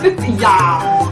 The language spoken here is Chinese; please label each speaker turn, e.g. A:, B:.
A: 哎呀！